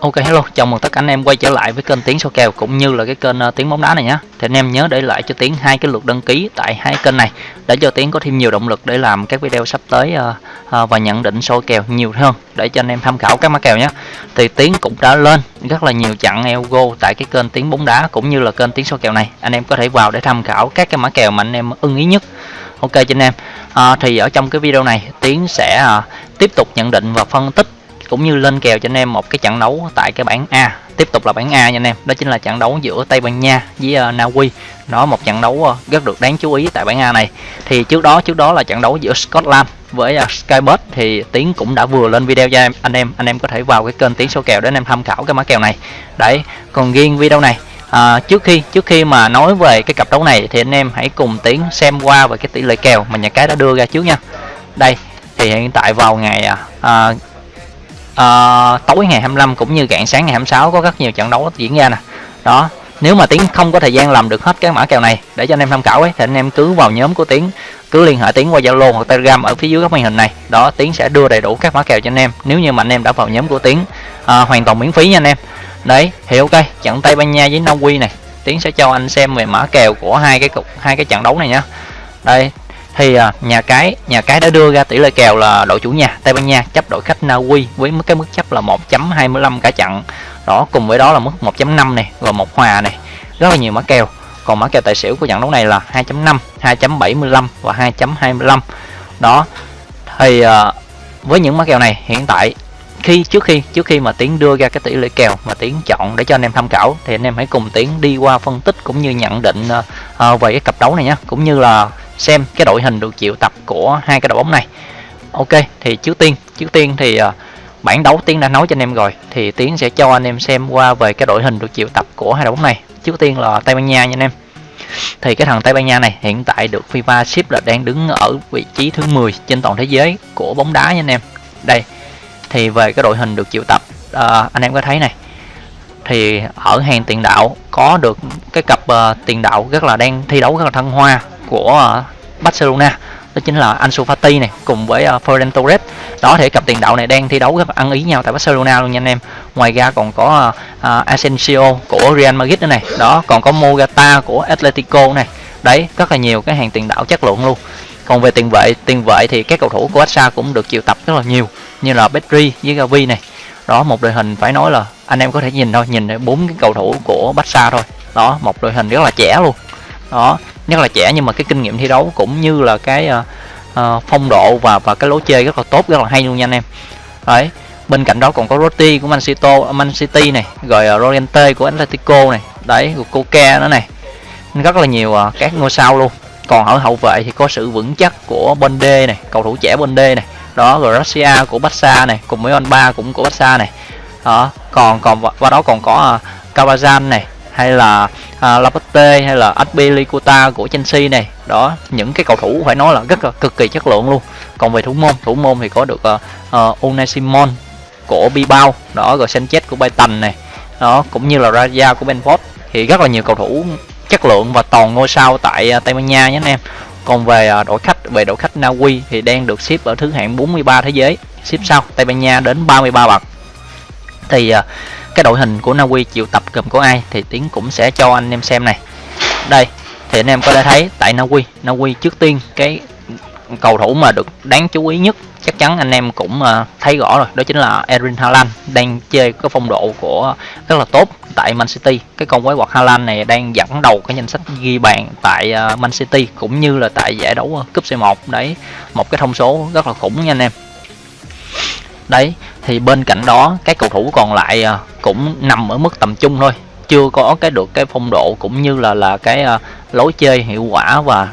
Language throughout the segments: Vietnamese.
Ok hello, chào mừng tất cả anh em quay trở lại với kênh tiếng số kèo cũng như là cái kênh uh, Tiếng bóng đá này nhé. Thì anh em nhớ để lại cho Tiến hai cái lượt đăng ký tại hai kênh này để cho Tiến có thêm nhiều động lực để làm các video sắp tới uh, uh, và nhận định số kèo nhiều hơn để cho anh em tham khảo các mã kèo nhé. Thì Tiến cũng đã lên rất là nhiều chặn Elgo tại cái kênh tiếng bóng đá cũng như là kênh tiếng số kèo này. Anh em có thể vào để tham khảo các cái mã kèo mà anh em ưng ý nhất. Ok cho anh em. À, thì ở trong cái video này Tiến sẽ uh, tiếp tục nhận định và phân tích cũng như lên kèo cho anh em một cái trận đấu tại cái bảng A. Tiếp tục là bảng A nha anh em đó chính là trận đấu giữa Tây Ban Nha với uh, Na Uy. Nó một trận đấu uh, rất được đáng chú ý tại bảng A này. Thì trước đó trước đó là trận đấu giữa Scotland với ờ, uh, Skybet thì Tiến cũng đã vừa lên video cho em anh em. Anh em có thể vào cái kênh Tiến số kèo để anh em tham khảo cái mã kèo này. Đấy còn riêng video này à, trước khi trước khi mà nói về cái cặp đấu này thì anh em hãy cùng tiến xem qua về cái tỷ lệ kèo mà nhà cái đã đưa ra trước nha. Đây thì hiện tại vào ngày à, à, tối ngày 25 cũng như rạng sáng ngày 26 có rất nhiều trận đấu diễn ra nè. Đó nếu mà tiến không có thời gian làm được hết cái mã kèo này để cho anh em tham khảo ấy thì anh em cứ vào nhóm của tiến cứ liên hệ tiến qua zalo hoặc telegram ở phía dưới góc màn hình này. Đó tiến sẽ đưa đầy đủ các mã kèo cho anh em nếu như mà anh em đã vào nhóm của tiến. À, hoàn toàn miễn phí nha anh em. Đấy thì ok trận tây ban nha với na uy này tiến sẽ cho anh xem về mã kèo của hai cái cục hai cái trận đấu này nhá. Đây thì à, nhà cái nhà cái đã đưa ra tỷ lệ kèo là đội chủ nhà Tây Ban Nha chấp đội khách Na Uy với mức cái mức chấp là 1.25 cả trận đó cùng với đó là mức 1.5 này và một hòa này rất là nhiều mã kèo. Còn mã kèo tài xỉu của trận đấu này là 2.5 2.75 và 2.25 đó thì à, với những mã kèo này hiện tại khi trước khi trước khi mà tiến đưa ra cái tỷ lệ kèo mà tiến chọn để cho anh em tham khảo thì anh em hãy cùng tiến đi qua phân tích cũng như nhận định uh, về cái cặp đấu này nhé cũng như là xem cái đội hình được triệu tập của hai cái đội bóng này. Ok thì trước tiên trước tiên thì à, uh, bản đấu tiến đã nói cho anh em rồi thì tiến sẽ cho anh em xem qua về cái đội hình được triệu tập của hai đội bóng này. Trước tiên là tây ban nha nha anh em. Thì cái thằng Tây Ban Nha này hiện tại được FIFA ship là đang đứng ở vị trí thứ 10 trên toàn thế giới của bóng đá nha anh em. Đây thì về cái đội hình được triệu tập uh, anh em có thấy này thì ở hàng tiền đạo có được cái cặp uh, tiền đạo rất là đang thi đấu rất là thăng hoa của ờ, Barcelona đó chính là Ansu Fati này cùng với ờ, uh, Ferran Torres. Đó thì cặp tiền đạo này đang thi đấu rất ăn ý nhau tại Barcelona luôn nha anh em. Ngoài ra còn có uh, Asensio của Real Madrid nữa này. Đó còn có Mogata của Atletico này. Đấy rất là nhiều cái hàng tiền đạo chất lượng luôn. Còn về tiền vệ tiền vệ thì các cầu thủ của Barca cũng được triệu tập rất là nhiều như là Pedri với Gavi này. Đó một đội hình phải nói là anh em có thể nhìn thôi nhìn bốn cái cầu thủ của Barca thôi. Đó một đội hình rất là trẻ luôn. Đó nhất là trẻ nhưng mà cái kinh nghiệm thi đấu cũng như là cái uh, uh, phong độ và và cái lối chơi rất là tốt rất là hay luôn nha anh em. Đấy bên cạnh đó còn có Roti của Man City, Man City này rồi uh, Roriente của Atletico này đấy của Coca nữa này. Rất là nhiều uh, các ngôi sao luôn. Còn ở hậu vệ thì có sự vững chắc của Bonde này cầu thủ trẻ Bonde này. Đó rồi Russia của Barca này cùng với Ba cũng của Barca này. Đó còn còn và đó còn có uh, Cavazan này hay là uh, Laporte hay là Azpilicueta của Chelsea này. Đó những cái cầu thủ phải nói là rất là cực kỳ chất lượng luôn. Còn về thủ môn thủ môn thì có được à, à, uh, uh, Unai Simon của Bilbao đó rồi Sanchez của Brighton này. Đó cũng như là Raja của Benford. Thì rất là nhiều cầu thủ chất lượng và toàn ngôi sao tại uh, Tây Ban Nha nhé anh em. Còn về uh, đội khách về đội khách Na Uy thì đang được xếp ở thứ hạng 43 thế giới. Xếp sau Tây Ban Nha đến 33 bậc. Thì uh, cái đội hình của Na Uy chịu tập gồm có ai thì tiến cũng sẽ cho anh em xem này. Đây, thì anh em có thể thấy tại Na Uy Na Uy trước tiên cái cầu thủ mà được đáng chú ý nhất chắc chắn anh em cũng ờ, thấy rõ rồi, đó chính là Erin Haaland đang chơi cái phong độ của rất là tốt tại Man City. Cái con quái quật Haaland này đang dẫn đầu cái danh sách ghi bàn tại ờ, Man City cũng như là tại giải đấu ờ, cúp C1 đấy, một cái thông số rất là khủng nha anh em. Đấy thì bên cạnh đó các cầu thủ còn lại à, cũng nằm ở mức tầm trung thôi. Chưa có cái được cái phong độ cũng như là là cái à, lối chơi hiệu quả và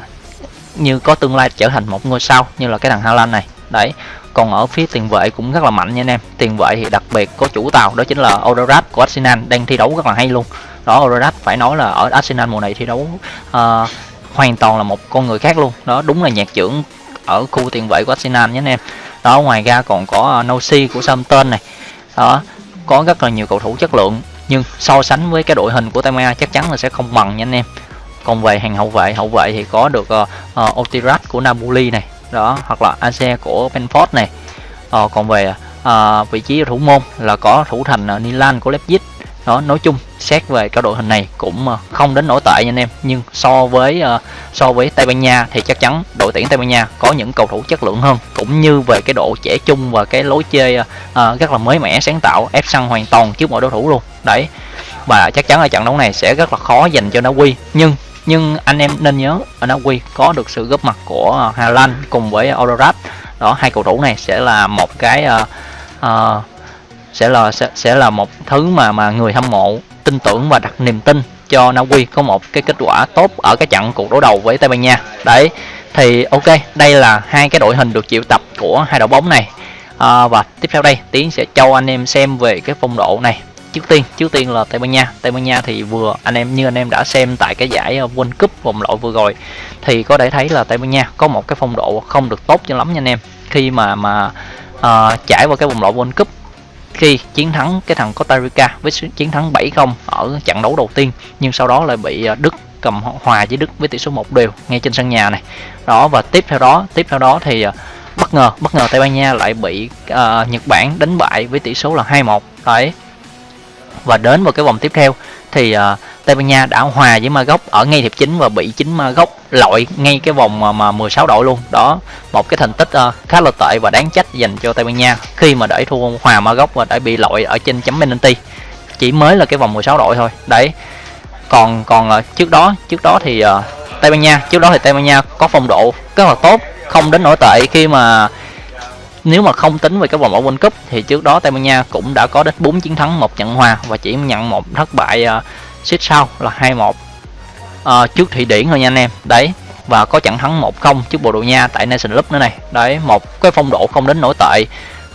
như có tương lai trở thành một ngôi sao như là cái thằng Haaland này. Đấy còn ở phía tiền vệ cũng rất là mạnh nha anh em. Tiền vệ thì đặc biệt có chủ tàu đó chính là odorat của Arsenal đang thi đấu rất là hay luôn. Đó odorat phải nói là ở Arsenal mùa này thi đấu uh, hoàn toàn là một con người khác luôn. Đó đúng là nhạc trưởng ở khu tiền vệ của Arsenal nhé anh em đó ngoài ra còn có ờ, uh, Nosi của Southampton này. Đó có rất là nhiều cầu thủ chất lượng nhưng so sánh với cái đội hình của Tây chắc chắn là sẽ không bằng nha anh em. Còn về hàng hậu vệ hậu vệ thì có được uh, uh, Otirat của Napoli này đó hoặc là Ace của Benford này. Uh, còn về uh, vị trí thủ môn là có thủ thành uh, Nilan của Leipzig đó nói chung xét về cái đội hình này cũng ờ, không đến nổi tệ nha anh em. Nhưng so với ờ, so với Tây Ban Nha thì chắc chắn đội tuyển Tây Ban Nha có những cầu thủ chất lượng hơn. Cũng như về cái độ trẻ trung và cái lối chơi ờ, rất là mới mẻ sáng tạo ép sân hoàn toàn trước mọi đối thủ luôn. Đấy và chắc chắn là trận đấu này sẽ rất là khó dành cho Na Uy. Nhưng nhưng anh em nên nhớ ở Na Uy có được sự góp mặt của Hà Lan cùng với Odorat đó hai cầu thủ này sẽ là một cái uh, uh, sẽ là sẽ, sẽ là một thứ mà mà người hâm mộ tin tưởng và đặt niềm tin cho Na Uy có một cái kết quả tốt ở cái trận cuộc đối đầu với Tây Ban Nha. Đấy thì ok đây là hai cái đội hình được triệu tập của hai đội bóng này. À, và tiếp theo đây tiến sẽ cho anh em xem về cái phong độ này. Trước tiên trước tiên là Tây Ban Nha. Tây Ban Nha thì vừa anh em như anh em đã xem tại cái giải ờ, World Cup vòng loại vừa rồi thì có thể thấy là Tây Ban Nha có một cái phong độ không được tốt cho lắm nha anh em. Khi mà mà uh, trải qua cái vòng loại World Cup khi chiến thắng cái thằng Costa Rica với chiến thắng 7-0 ở trận đấu đầu tiên nhưng sau đó lại bị ờ, Đức cầm hòa với Đức với tỷ số một đều ngay trên sân nhà này. Đó và tiếp theo đó tiếp theo đó thì ờ, bất ngờ bất ngờ Tây Ban Nha lại bị uh, Nhật Bản đánh bại với tỷ số là 2-1 đấy. Và đến vào cái vòng tiếp theo thì uh, Tây Ban Nha đã hòa với Maroc ở ngay hiệp chính và bị chính Maroc lội ngay cái vòng mà, mà 16 đội luôn. Đó một cái thành tích uh, khá là tệ và đáng trách dành cho Tây Ban Nha khi mà để thua hòa Maroc và đã bị lội ở trên chấm penalty. Chỉ mới là cái vòng 16 đội thôi. Đấy. Còn còn uh, trước đó trước đó thì uh, Tây Ban Nha trước đó thì Tây Ban Nha có phong độ rất là tốt không đến nổi tệ khi mà nếu mà không tính về cái vòng loại World Cup thì trước đó Tây Ban Nha cũng đã có đến 4 chiến thắng một trận hòa và chỉ nhận một thất bại uh, xích sau là 2-1 à, trước Thụy Điển thôi nha anh em. Đấy và có trận thắng 1-0 trước Bồ Đào Nha tại Nation Cup nữa này. Đấy một cái phong độ không đến nổi tệ.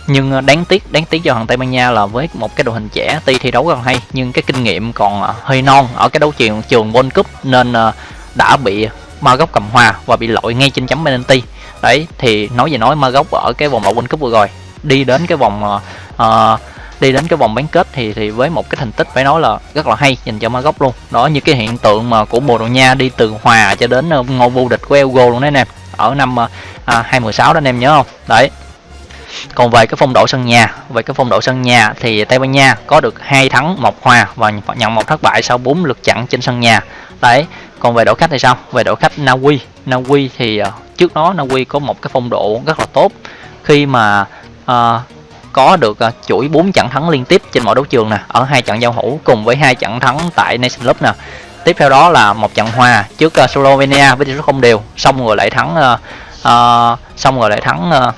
Nhưng ờ, đáng tiếc đáng tiếc cho thằng Tây Ban Nha là với một cái đội hình trẻ tuy thi đấu rất hay nhưng cái kinh nghiệm còn ờ, hơi non ở cái đấu trường trường World Cup nên đã bị Maroc cầm hòa và bị lội ngay trên chấm penalty. Đấy thì nói gì nói Maroc ở cái vòng loại World Cup vừa rồi. Đi đến cái vòng uh, đi đến cái vòng bán kết thì thì với một cái thành tích phải nói là rất là hay dành cho Maroc luôn. Đó như cái hiện tượng mà của Bồ Đào Nha đi từ hòa cho đến ờ, ngôi vô địch của Euro luôn đấy anh em. Ở năm ờ, à, 2016 đó anh em nhớ không? Đấy. Còn về cái phong độ sân nhà về cái phong độ sân nhà thì Tây Ban Nha có được hai thắng một hòa và nhận một thất bại sau 4 lượt chặn trên sân nhà. Đấy. Còn về đội khách thì sao? Về đội khách Na Uy. Na Uy thì ờ, trước đó Na Uy có một cái phong độ rất là tốt. Khi mà uh, có được à, chuỗi 4 trận thắng liên tiếp trên mọi đấu trường nè ở hai trận giao hữu cùng với hai trận thắng tại Nation Cup nè. Tiếp theo đó là một trận hòa trước à, Slovenia với tỷ số không đều xong rồi lại thắng uh, uh, xong rồi lại thắng uh,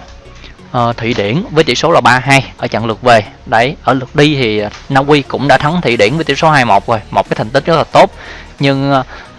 uh, Thụy Điển với tỷ số là 3-2 ở trận lượt về. Đấy ở lượt đi thì Na Uy cũng đã thắng Thụy Điển với tỷ số 2-1 rồi một cái thành tích rất là tốt. Nhưng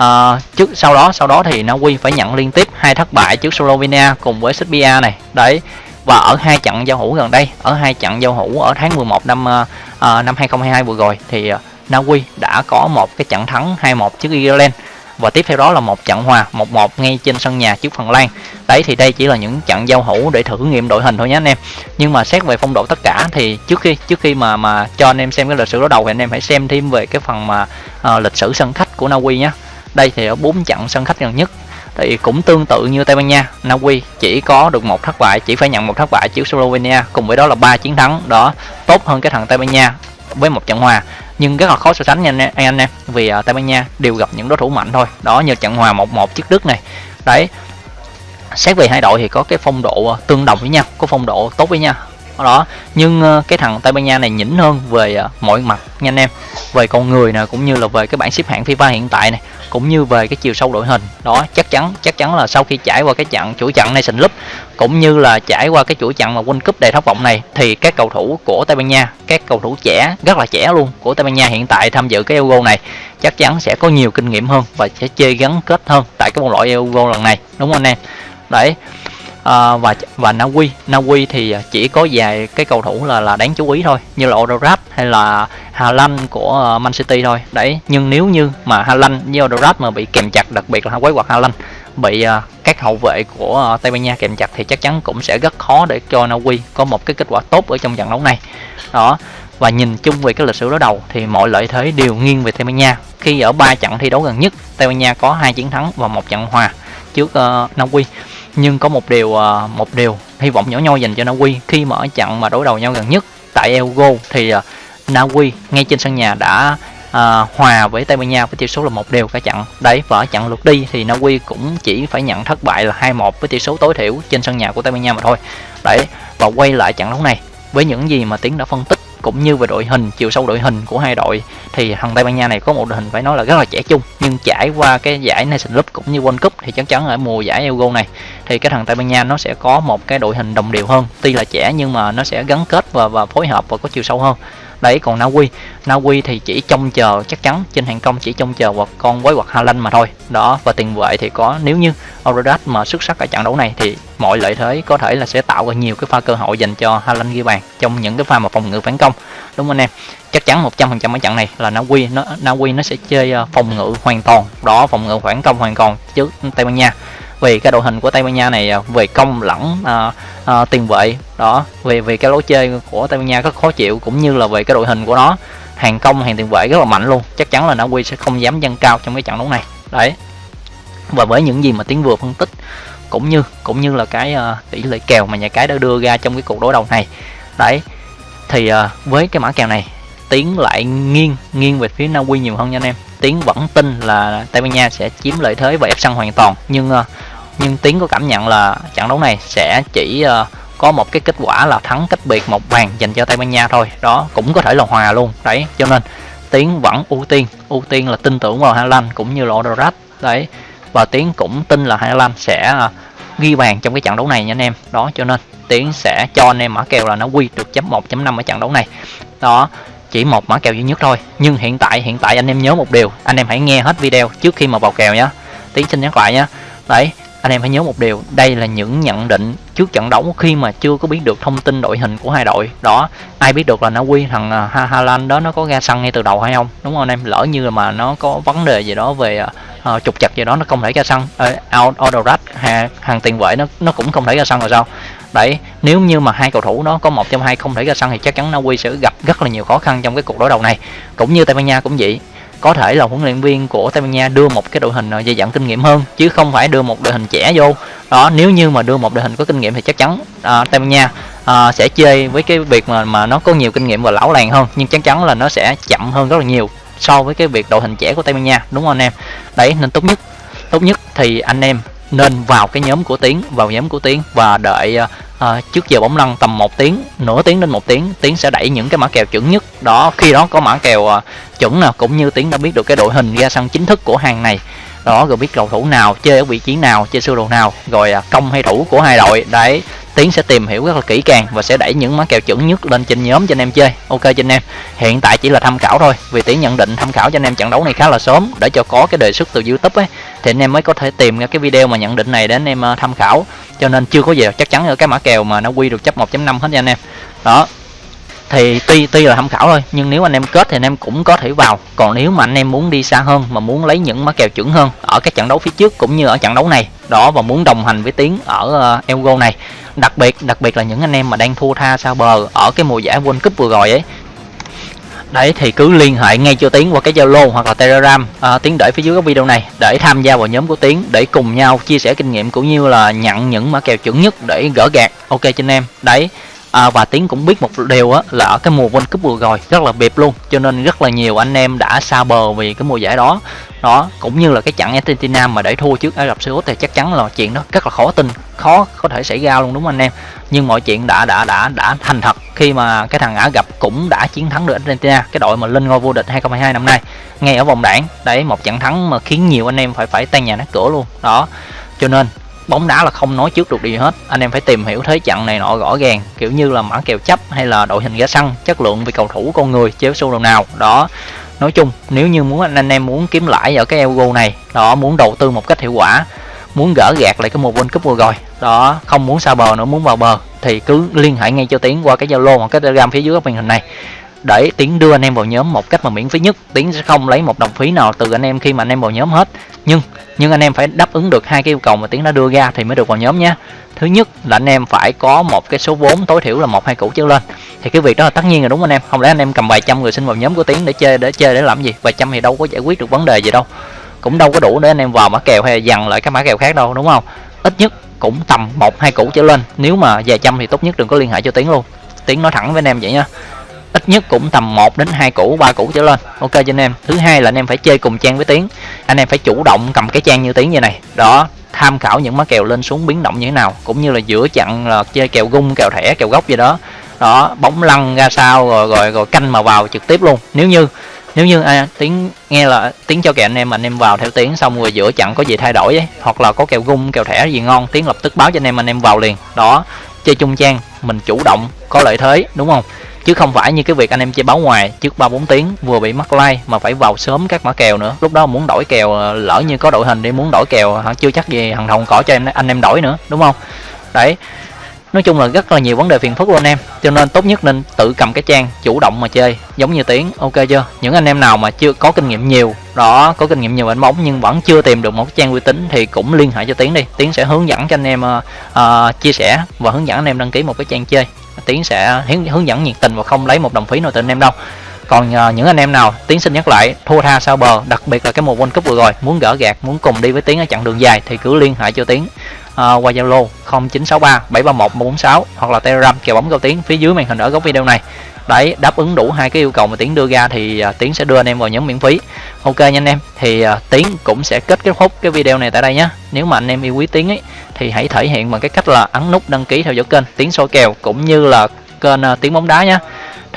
uh, trước sau đó sau đó thì Na Uy phải nhận liên tiếp hai thất bại trước Slovenia cùng với Serbia này. Đấy và ở hai trận giao hữu gần đây ở hai trận giao hữu ở tháng 11 năm uh, năm 2022 vừa rồi thì ờ, uh, Na Uy đã có một cái trận thắng 2-1 trước Ireland và tiếp theo đó là một trận hòa 1-1 ngay trên sân nhà trước Phần Lan. Đấy thì đây chỉ là những trận giao hữu để thử nghiệm đội hình thôi nhé anh em. Nhưng mà xét về phong độ tất cả thì trước khi trước khi mà mà cho anh em xem cái lịch sử đối đầu thì anh em hãy xem thêm về cái phần mà uh, lịch sử sân khách của Na Uy nhé. Đây thì ở bốn trận sân khách gần nhất thì cũng tương tự như Tây Ban Nha, Na Uy chỉ có được một thất bại, chỉ phải nhận một thất bại trước Slovenia, cùng với đó là ba chiến thắng đó tốt hơn cái thằng Tây Ban Nha với một trận hòa. Nhưng rất là khó so sánh nha anh, anh em vì uh, Tây Ban Nha đều gặp những đối thủ mạnh thôi. Đó như trận hòa 1-1 trước Đức này. Đấy xét về hai đội thì có cái phong độ à, tương đồng với nhau có phong độ tốt với nhau đó. Nhưng ờ, cái thằng Tây Ban Nha này nhỉnh hơn về ờ, mọi mặt nha anh em. Về con người nè, cũng như là về cái bảng xếp hạng FIFA hiện tại này cũng như về cái chiều sâu đội hình. Đó, chắc chắn chắc chắn là sau khi trải qua cái trận chuỗi trận Nation Cup cũng như là trải qua cái chuỗi trận mà World Cup đầy thất vọng này, thì các cầu thủ của Tây Ban Nha, các cầu thủ trẻ, rất là trẻ luôn, của Tây Ban Nha hiện tại tham dự cái Euro này, chắc chắn sẽ có nhiều kinh nghiệm hơn và sẽ chơi gắn kết hơn tại cái vòng loại Euro lần này. Đúng không anh em? Đấy à, và và Na Uy Na Uy thì ờ, chỉ có vài cái cầu thủ là là đáng chú ý thôi như là Odorat hay là Hà Lan của ờ, Man City thôi. Đấy nhưng nếu như mà Hà Lan với Odorat mà bị kèm chặt đặc biệt là quái quạt Hà Lan bị uh, các hậu vệ của uh, Tây Ban Nha kèm chặt thì chắc chắn cũng sẽ rất khó để cho Na Uy có một cái kết quả tốt ở trong trận đấu này. Đó và nhìn chung về cái lịch sử đối đầu thì mọi lợi thế đều nghiêng về Tây Ban Nha. Khi ở ba trận thi đấu gần nhất Tây Ban Nha có hai chiến thắng và một trận hòa trước uh, Na Uy nhưng có một điều à, một điều hy vọng nhỏ nhoi dành cho Na Uy khi mà ở trận mà đối đầu nhau gần nhất tại Elgo thì à, Na Uy ngay trên sân nhà đã à, hòa với Tây Ban Nha với tỷ số là một đều cả trận đấy và ở trận lượt đi thì Na Uy cũng chỉ phải nhận thất bại là 2-1 với tỷ số tối thiểu trên sân nhà của Tây Ban Nha mà thôi. Đấy và quay lại trận đấu này với những gì mà Tiến đã phân tích cũng như về đội hình, chiều sâu đội hình của hai đội, thì thằng Tây Ban Nha này có một đội hình phải nói là rất là trẻ trung, nhưng trải qua cái giải Nation Cup cũng như World Cup thì chắc chắn ở mùa giải Euro này, thì cái thằng Tây Ban Nha nó sẽ có một cái đội hình đồng đều hơn. Tuy là trẻ nhưng mà nó sẽ gắn kết và và phối hợp và có chiều sâu hơn đấy, còn Na Uy Na Uy thì chỉ trông chờ, chắc chắn trên hàng công chỉ trông chờ vào con quái vật Haaland mà thôi. Đó, và tiền vệ thì có, nếu như Auradat mà xuất sắc ở trận đấu này thì mọi lợi thế có thể là sẽ tạo ra nhiều cái pha cơ hội dành cho Haaland ghi bàn trong những cái pha mà phòng ngự phản công. Đúng không anh em? Chắc chắn 100% ở trận này là Na Uy nó Na Uy nó sẽ chơi ờ, phòng ngự hoàn toàn. Đó, phòng ngự phản công hoàn toàn chứ, Tây Ban Nha vì cái đội hình của Tây Ban Nha này à, về công lẫn à, à, tiền vệ đó vì vì cái lối chơi của Tây Ban Nha rất khó chịu cũng như là về cái đội hình của nó. Hàng công hàng tiền vệ rất là mạnh luôn chắc chắn là Na Uy sẽ không dám dâng cao trong cái trận đấu này. Đấy. Và với những gì mà tiến vừa phân tích cũng như cũng như là cái uh, tỷ lệ kèo mà nhà cái đã đưa ra trong cái cuộc đối đầu này. Đấy. Thì uh, với cái mã kèo này tiến lại nghiêng nghiêng về phía Na Uy nhiều hơn nha anh em. Tiến vẫn tin là Tây Ban Nha sẽ chiếm lợi thế và ép sân hoàn toàn nhưng uh, nhưng tiến có cảm nhận là trận đấu này sẽ chỉ uh, có một cái kết quả là thắng cách biệt một bàn dành cho Tây Ban Nha thôi. Đó cũng có thể là hòa luôn. Đấy cho nên tiến vẫn ưu tiên ưu tiên là tin tưởng vào Hà Lan cũng như là Odorat đấy và tiến cũng tin là Hà Lan sẽ uh, ghi bàn trong cái trận đấu này nha anh em. Đó cho nên tiến sẽ cho anh em mã kèo là nó quy được chấm 1.5 ở trận đấu này. Đó chỉ một mã kèo duy nhất thôi. Nhưng hiện tại hiện tại anh em nhớ một điều. Anh em hãy nghe hết video trước khi mà vào kèo nhé tiến xin nhắc lại nhé đấy anh em hãy nhớ một điều đây là những nhận định trước trận đấu khi mà chưa có biết được thông tin đội hình của hai đội. Đó ai biết được là nó quy thằng à, ha Hà Lan đó nó có ra sân ngay từ đầu hay không? Đúng không anh em? Lỡ như mà nó có vấn đề gì đó về uh, trục chặt gì đó nó không thể ra sân. Uh, Autorat hàng, hàng tiền vệ nó nó cũng không thể ra sân rồi sao? Đấy nếu như mà hai cầu thủ đó có một trong hai không thể ra sân thì chắc chắn Na Uy sẽ gặp rất là nhiều khó khăn trong cái cuộc đối đầu này. Cũng như Tây Ban Nha cũng vậy có thể là huấn luyện viên của Tây Ban Nha đưa một cái đội hình ờ, dày dặn kinh nghiệm hơn chứ không phải đưa một đội hình trẻ vô. Đó nếu như mà đưa một đội hình có kinh nghiệm thì chắc chắn à, Tây Ban Nha à, sẽ chơi với cái việc mà mà nó có nhiều kinh nghiệm và lão làng hơn nhưng chắc chắn là nó sẽ chậm hơn rất là nhiều so với cái việc đội hình trẻ của Tây Ban Nha. Đúng không anh em? Đấy nên tốt nhất tốt nhất thì anh em nên vào cái nhóm của tiến vào nhóm của tiến và đợi à, trước giờ bóng lăn tầm một tiếng nửa tiếng đến một tiếng tiến sẽ đẩy những cái mã kèo chuẩn nhất. Đó khi đó có mã kèo à, chuẩn nào cũng như tiến đã biết được cái đội hình ra sân chính thức của hàng này. Đó rồi biết cầu thủ nào chơi ở vị trí nào chơi sơ đồ nào rồi à, công hay thủ của hai đội. Đấy tiến sẽ tìm hiểu rất là kỹ càng và sẽ đẩy những mã kèo chuẩn nhất lên trên nhóm cho anh em chơi. Ok cho anh em. Hiện tại chỉ là tham khảo thôi, vì tiến nhận định tham khảo cho anh em trận đấu này khá là sớm, để cho có cái đề xuất từ youtube ấy. Thì anh em mới có thể tìm ra cái video mà nhận định này để anh em ờ, tham khảo. Cho nên chưa có gì, chắc chắn ở cái mã kèo mà nó quy được chấp 1.5 hết nha anh em. Đó thì tuy tuy là tham khảo thôi nhưng nếu anh em kết thì anh em cũng có thể vào. Còn nếu mà anh em muốn đi xa hơn mà muốn lấy những mã kèo chuẩn hơn ở các trận đấu phía trước cũng như ở trận đấu này đó và muốn đồng hành với tiến ở ờ, uh, Elgo này đặc biệt đặc biệt là những anh em mà đang thua tha sao bờ ở cái mùa giải World Cup vừa rồi ấy. Đấy thì cứ liên hệ ngay cho tiến qua cái zalo hoặc là telegram à, tiến để phía dưới cái video này để tham gia vào nhóm của tiến để cùng nhau chia sẻ kinh nghiệm cũng như là nhận những mã kèo chuẩn nhất để gỡ gạt ok cho anh em. Đấy à, và tiến cũng biết một điều á là ở cái mùa World Cup vừa rồi rất là bịp luôn. Cho nên rất là nhiều anh em đã xa bờ vì cái mùa giải đó. Đó cũng như là cái trận Argentina mà để thua trước Ả Rập Xê Út thì chắc chắn là chuyện đó rất là khó tin khó có thể xảy ra luôn đúng không anh em? Nhưng mọi chuyện đã đã đã đã thành thật khi mà cái thằng Ả gặp cũng đã chiến thắng được Argentina cái đội mà lên ngôi vô địch 2022 năm nay ngay ở vòng đảng đấy một trận thắng mà khiến nhiều anh em phải phải tan nhà nát cửa luôn. Đó cho nên bóng đá là không nói trước được gì hết. Anh em phải tìm hiểu thế trận này nọ rõ ràng kiểu như là mã kèo chấp hay là đội hình ra sân chất lượng về cầu thủ con người chế xu đầu nào. Đó nói chung nếu như muốn anh, em muốn kiếm lãi ở cái Euro này đó muốn đầu tư một cách hiệu quả muốn gỡ gạt lại cái mùa World Cup vừa rồi đó không muốn xa bờ nữa muốn vào bờ thì cứ liên hệ ngay cho tiến qua cái Zalo hoặc cái Telegram phía dưới góc màn hình này để tiến đưa anh em vào nhóm một cách mà miễn phí nhất. Tiến sẽ không lấy một đồng phí nào từ anh em khi mà anh em vào nhóm hết. Nhưng nhưng anh em phải đáp ứng được hai cái yêu cầu mà tiến đã đưa ra thì mới được vào nhóm nhé. Thứ nhất là anh em phải có một cái số vốn tối thiểu là một, hai củ trở lên. Thì cái việc đó là tất nhiên là đúng anh em? Không lẽ anh em cầm vài trăm người xin vào nhóm của tiến để chơi để chơi để làm gì? Vài trăm thì đâu có giải quyết được vấn đề gì đâu. Cũng đâu có đủ để anh em vào mã kèo hay dằn lại các mã kèo khác đâu, đúng không? Ít nhất cũng tầm một, hai củ trở lên. Nếu mà vài trăm thì tốt nhất đừng có liên hệ cho tiến luôn. Tiến nói thẳng với anh em vậy nha ít nhất cũng tầm 1 đến 2 củ ba củ trở lên. Ok cho anh em. Thứ hai là anh em phải chơi cùng trang với tiến. Anh em phải chủ động cầm cái trang như tiến như này. Đó tham khảo những má kèo lên xuống biến động như thế nào cũng như là giữa chặn là chơi kèo gung kèo thẻ kèo gốc gì đó. Đó bóng lăn ra sao rồi rồi rồi canh mà vào trực tiếp luôn. Nếu như nếu như à, tiếng nghe là tiếng cho kèo anh em anh em vào theo tiếng xong rồi giữa chặn có gì thay đổi ấy hoặc là có kèo gung kèo thẻ gì ngon tiếng lập tức báo cho anh em anh em vào liền. Đó chơi chung trang mình chủ động có lợi thế đúng không? Chứ không phải như cái việc anh em chơi báo ngoài trước ba bốn tiếng vừa bị mắc like mà phải vào sớm các mã kèo nữa. Lúc đó muốn đổi kèo ờ, lỡ như có đội hình đi muốn đổi kèo hả chưa chắc gì thằng hồng cỏ cho em anh em đổi nữa đúng không? Đấy. Nói chung là rất là nhiều vấn đề phiền phức luôn anh em. Cho nên tốt nhất nên tự cầm cái trang chủ động mà chơi giống như tiếng ok chưa? Những anh em nào mà chưa có kinh nghiệm nhiều đó có kinh nghiệm nhiều đánh bóng nhưng vẫn chưa tìm được một cái trang uy tín thì cũng liên hệ cho tiến đi. Tiến sẽ hướng dẫn cho anh em uh, chia sẻ và hướng dẫn anh em đăng ký một cái trang chơi tiến sẽ hướng, hướng dẫn nhiệt tình và không lấy một đồng phí nào từ anh em đâu. Còn uh, những anh em nào tiến xin nhắc lại thua tha sao bờ đặc biệt là cái mùa world cup vừa rồi muốn gỡ gạt muốn cùng đi với tiến ở chặng đường dài thì cứ liên hệ cho tiến. Uh, qua zalo 0963 731 146 hoặc là telegram kèo bóng cao tiến phía dưới màn hình ở góc video này đấy đáp ứng đủ hai cái yêu cầu mà tiến đưa ra thì uh, tiến sẽ đưa anh em vào nhóm miễn phí. Ok nha anh em thì uh, tiến cũng sẽ kết kết thúc cái video này tại đây nhé nếu mà anh em yêu quý tiến ấy thì hãy thể hiện bằng cái cách là ấn nút đăng ký theo dõi kênh tiến soi kèo cũng như là kênh à, uh, tiếng bóng đá nhé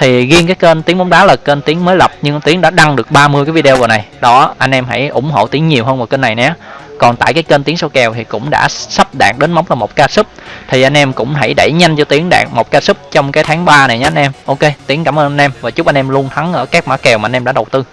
thì riêng cái kênh tiếng bóng đá là kênh tiếng mới lập nhưng tiếng đã đăng được 30 cái video rồi này. Đó anh em hãy ủng hộ tiếng nhiều hơn vào kênh này nhé còn tại cái kênh tiếng số kèo thì cũng đã sắp đạt đến mốc là một ca sub. Thì anh em cũng hãy đẩy nhanh cho tiếng đạt một ca sub trong cái tháng 3 này nhé anh em. Ok tiếng cảm ơn anh em và chúc anh em luôn thắng ở các mã kèo mà anh em đã đầu tư.